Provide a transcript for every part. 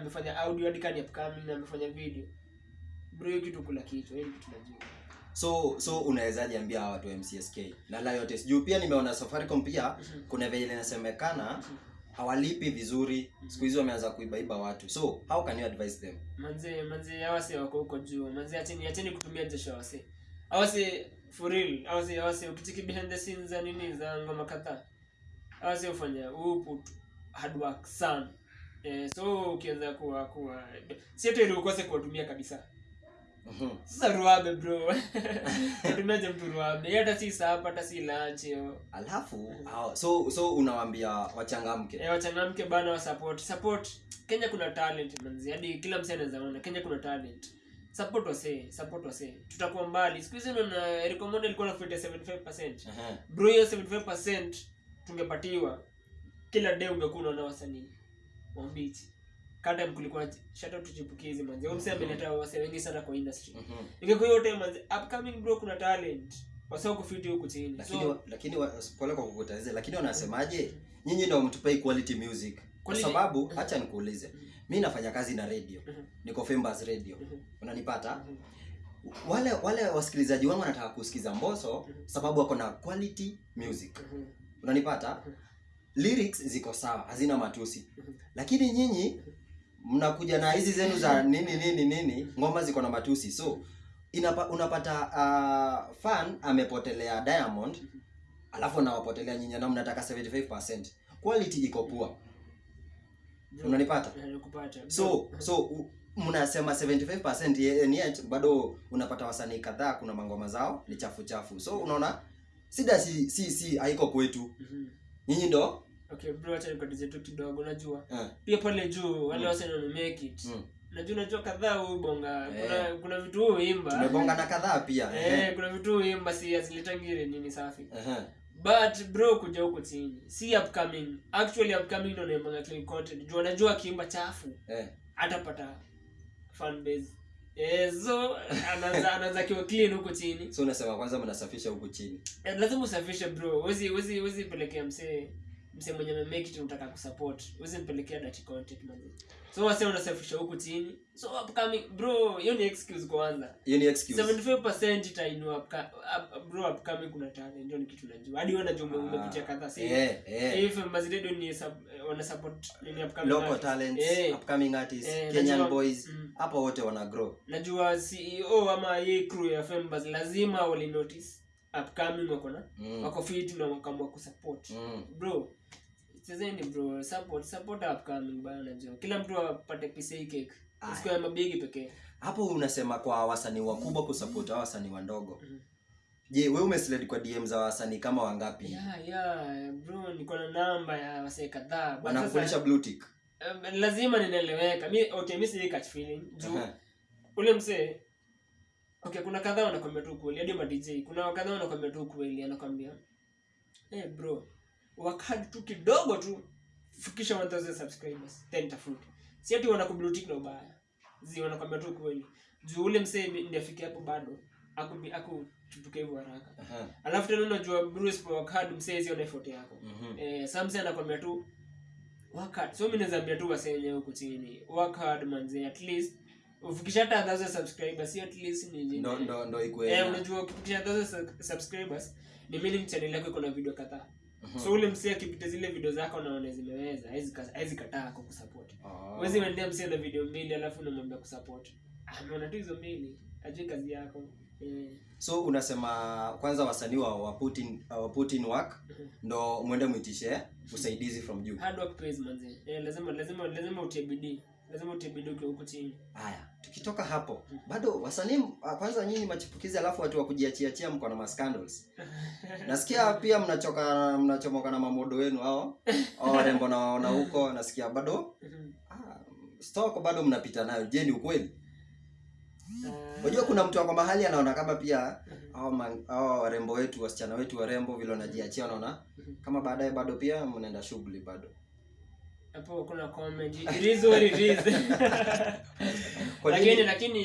amefanya audio hadi kadi upcoming na amefanya video. Bro hiyo kitu kula kichwa hiyo kitu najua. So so unawezaje ambia hawa watu wa mcsk na yote juu pia nimeona safaricom pia kuna vile inasemekana hawalipi vizuri. Siku hizi wameanza kuibaiba watu. So how can you advise them? Manze manze si wako huko juu. Manze acheni acheni kutumia jesho hawa si. For real hawase hawase ukitiki behind the scenes za nini za ngoma kadhaa. Si ufanya upu hard work sana eh, so ukianza kuwa kuwa si hata ili ukose kuwatumia kabisa. Mhm. sasa ruabe bro. Natumiaje mtu ruabe? Hata si sapa hata si lunch alafu oh, so so unawambia wachangamke? Eh, wachangamke bana wa support support kenya kuna talent manzi. Hadi kila msee anaweza ona kenya kuna talent. Support wase support wase tutakuwa mbali. Siku hizi naona recommend ilikuwa na 75% Ehe. bro hiyo 75% tungepatiwa. Kila day ungekuwa unaona wasanii wambichi kata kulikuwa shout out to chipukizi manzi huyo msee ameleta wase wengi sana kwa industry. Mhm. ingekuwa hiyo time manzi upcoming bro kuna talent. Wasao kufiti huku chini. Lakini so wa- lakini wa- pole kwa kukutazia lakini wanasemaje? Nyinyi ndio mtupai quality music. Kwa sababu hacha nikuulize. Mi nafanya kazi na radio. Mhm. niko Fembas radio. Mhm. unanipata? Mhm. wale wale wasikilizaji wangu wanataka kusikiza mboso sababu wako na quality music. Mhm. unanipata lyrics ziko sawa hazina matusi. Mhm. lakini nyinyi mnakuja na hizi zenu za nini nini nini ngoma ziko na matusi. So inapa, unapata uh, fan amepotelea diamond alafu anawapotelea nyinyi na mnataka 75% quality iko poa unanipata? So so mnasema 75% ye- and yet bado unapata wasanii kadhaa kuna mangoma zao ni chafu chafu. So unaona sida si si si haiko kwetu. Mhm. Nyinyi ndo okay bro acha nikatize tu kidogo najua yeah. pia pale juu wale Mm. wase wana make it mm. najua unajua kadhaa hubonga Eh. kuna kuna vitu huimba tumebonga na kadhaa pia eh kuna vitu huimba si azilitangire nini safi Ehe. but bro kuja huko chini si upcoming actually upcoming ndo naimbanga clean content juu anajua akiimba chafu Eh. atapata fan base so anaanza anaanza kiwa clean huko chini. So unasema kwanza mnasafisha huku chini. Eh, lazima usafishe bro. Wezi wezi wezi pelekea msee msee mwenye amemake it unataka kusupport uweze mpelekea dirty content man so wase unasafisha huku chini. So upcoming bro hiyo ni excuse kwanza. Hiyo ni excuse. 75% itainua up- bro upcoming kuna talent ndio ni kitu najua. Hadi wewe unajua ah, umepitia kadhaa si? Eh eh. If Mazidedo ni sub- wana support nini upcoming local artists. talents yeah. upcoming artists yeah, Kenyan najua- boys mm. wote wana grow. Najua CEO ama hii crew ya Fembas lazima wali notice upcoming wako na? Mm. wako fit na wakaamua kusupport. Mm. bro chezeni bro support support upcoming bana najua. Kila mtu apate piece hii cake. Siku ya mabigi pekee. Hapo unasema kwa wasanii wakubwa kusupport mm. wasanii wadogo. Mm. je wewe umesled kwa dm za wasanii kama wangapi? Yeah yeah bro niko na namba ya wasee kadhaa. Wanakuonyesha blue tick. um, lazima ninaeleweka. Mi okay mi si catch feeling. Juu Aha. ule msee okay kuna kadhaa wanakwambia tu kweli hadi ma dj kuna kadhaa wanakwambia tu kweli anakwambia hey bro wakati tu kidogo tu fikisha 1000 subscribers then tafuta. si ati wanakublutik na ubaya zi wanakwambia tu kweli juu ule msee ndiye afike hapo bado aku aku tutuke hivyo haraka Aha. alafu tena unajua Bruce kwa wakati msee hizo na effort yako Mhm. eh samse anakwambia tu work hard so mimi naweza ambia tu wasee wenyewe huko chini work hard manze at least ufikisha hata 1000 subscribers at least ni ndo ndo ndo ikue eh unajua ukifikisha 1000 subscribers ni meaning channel yako iko na video kadhaa. Mhm. so ule msee akipita zile video zako naona zimeweza hawezi kataa kusupport Ah. msee na video mbili alafu unamwambia kusupport. Ameona tu hizo mbili ajui kazi yako. Mm. so unasema kwanza wasanii wa wa put wa put in work Mhm. ndo mwende mwitishe usaidizi from juu. Hard work pays manze. Eh lazima lazima lazima utie bidii. Lazima utie bidii ukiwa huku chini. Haya tukitoka hapo bado wasanii ah, kwanza nyinyi machipukizi alafu watu wa kujiachiachia mko na mascandals. Nasikia pia mnachoka mnachomoka na mamodo wenu hao hao warembo nawaona huko nasikia bado Mhm. ah, stock bado mnapita nayo. Je ni ukweli? Ah, unajua kuna mtu ako mahali anaona kama pia mhm. hao warembo wetu wasichana wetu warembo vile wanajiachia wanaona Mhm. kama baadaye bado pia mnaenda shughuli bado. Hapo kuna comment. It is what it is lakini lakini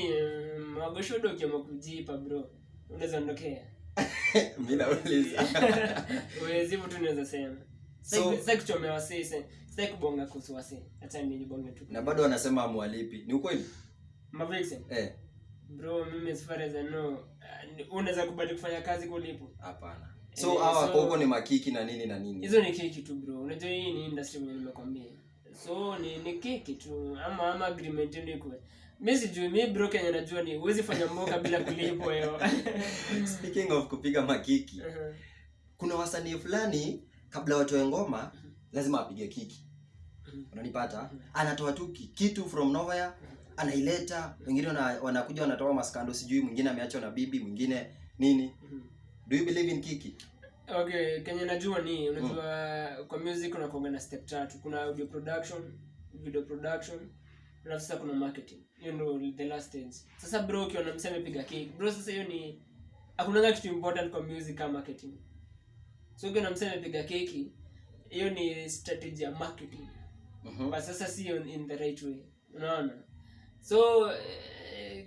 mm, magoshodo ukiamua kujipa bro. Unaweza ndokea mi nauliza. Tu sema. So- kuchomea wasee kubonga kuhusu nijibonge tu. Na bado wanasema amwalipi ni ukweli? Eh. Bro mimi as far as I know unaweza kubali kufanya kazi kulipo? Hapana. Eh, so hawa so- so, huko ni makiki na nini na nini? Hizo ni keki tu bro. Unajua hii ni industry nimekwambia. So ni ni keki tu. Ama ama agreement mi sijui mi bro kenye najua ni huwezi fanya mboka bila kulipwa hiyo. Speaking of kupiga makiki Mhm. kuna wasanii fulani kabla watoe ngoma lazima apige kiki. Mhm. unanipata? Anatoa tu kitu from nowhere anaileta wengine wana, wanakuja wanatoa maskando sijui mwingine ameachwa na bibi mwingine nini. Mhm. do you believe in kiki? Okay kenye najua ni unajua mm. kwa music unakuanga na step tatu. Kuna audio production video production alafu sasa kuna marketing. Hiyo ndo the last stage sasa bro ukiona msee amepiga cake. Bro sasa hiyo ni hakunanga kitu important kwa music kama marketing. So ukiona msee amepiga keki hiyo ni strategy ya marketing. Mhm. but sasa si in the right way. Unaona? So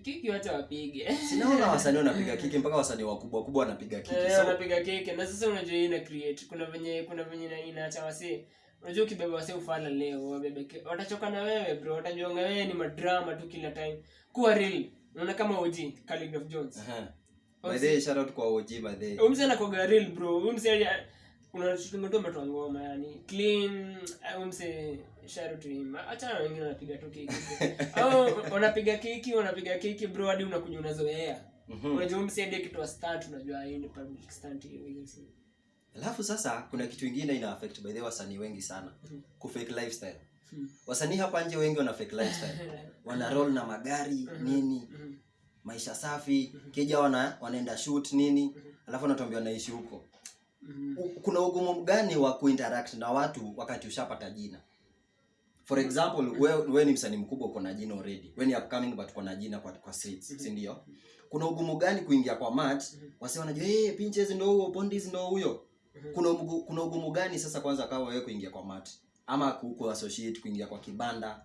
kiki wacha wapige. Sinaona wasanii wanapiga kiki mpaka wasanii wakubwa kubwa wanapiga kiki Eh, so, wanapiga kiki na sasa unajua ina create. Kuna venye kuna venye ina- inaacha wasee unajua ukibeba wase ufala leo wabebeke watachoka na wewe bro watajuanga wewe ni madrama tu kila time. Kuwa real unaona kama OG Khaligraph Jones. By the way, shout out kwa OG by the huyu mzee anakuwaga real bro huyu mzee unashutunga tu umetoa ngoma yani. Clean ah, huyu msee shout out to him. Acha na wengine wanapiga tu kiki. au wanapiga kiki, wanapiga kiki bro hadi unakuja unazoea. Mhm. unajua huyu ndio kitu wa stunt unajua hii ni public stunt hiyo hiyo alafu sasa kuna kitu ingine ina affect by the way wasanii wengi sana. Ku kufake lifestyle. Mm. wasanii hapa nje wengi wana fake lifestyle. Wana roll na magari nini Mhm. maisha safi kija wana wanaenda shoot nini. Alafu natuambia wanaishi huko. Kuna ugumu gani wa kuinteract na watu wakati ushapata jina? For example mm we, we ni msanii mkubwa uko na jina already. We ni upcoming but uko na jina kwa, kwa streets mm -hmm. si ndio? Kuna ugumu gani kuingia kwa match? Wasi wanajua "Eh, hey, pinches ndio huyo pondis ndio huyo kuna ugumu, kuna ugumu gani sasa kwanza kawa wewe kuingia kwa mati? Ama ku associate kuingia kwa kibanda